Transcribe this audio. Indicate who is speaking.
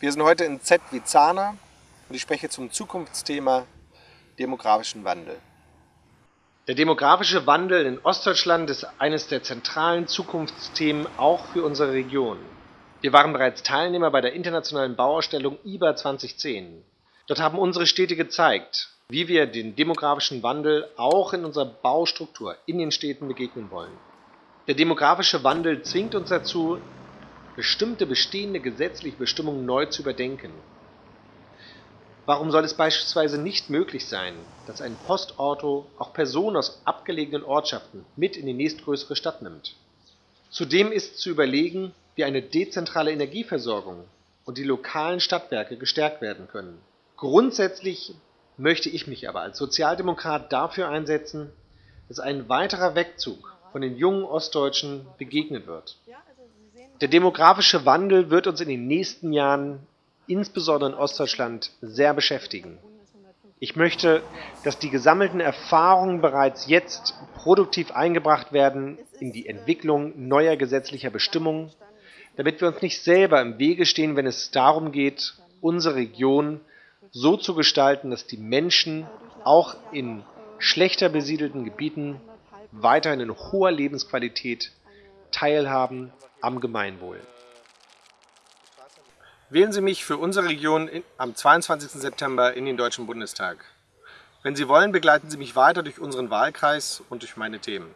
Speaker 1: Wir sind heute in Z wie Zahner und ich spreche zum Zukunftsthema demografischen Wandel. Der demografische Wandel in Ostdeutschland ist eines der zentralen Zukunftsthemen auch für unsere Region. Wir waren bereits Teilnehmer bei der internationalen Bauausstellung IBA 2010. Dort haben unsere Städte gezeigt, wie wir den demografischen Wandel auch in unserer Baustruktur in den Städten begegnen wollen. Der demografische Wandel zwingt uns dazu, bestimmte bestehende gesetzliche Bestimmungen neu zu überdenken. Warum soll es beispielsweise nicht möglich sein, dass ein Postauto auch Personen aus abgelegenen Ortschaften mit in die nächstgrößere Stadt nimmt? Zudem ist zu überlegen, wie eine dezentrale Energieversorgung und die lokalen Stadtwerke gestärkt werden können. Grundsätzlich möchte ich mich aber als Sozialdemokrat dafür einsetzen, dass ein weiterer Wegzug von den jungen Ostdeutschen begegnet wird. Der demografische Wandel wird uns in den nächsten Jahren, insbesondere in Ostdeutschland, sehr beschäftigen. Ich möchte, dass die gesammelten Erfahrungen bereits jetzt produktiv eingebracht werden in die Entwicklung neuer gesetzlicher Bestimmungen, damit wir uns nicht selber im Wege stehen, wenn es darum geht, unsere Region so zu gestalten, dass die Menschen auch in schlechter besiedelten Gebieten weiterhin in hoher Lebensqualität teilhaben am Gemeinwohl. Wählen Sie mich für unsere Region in, am 22. September in den Deutschen Bundestag. Wenn Sie wollen, begleiten Sie mich weiter durch unseren Wahlkreis und durch meine Themen.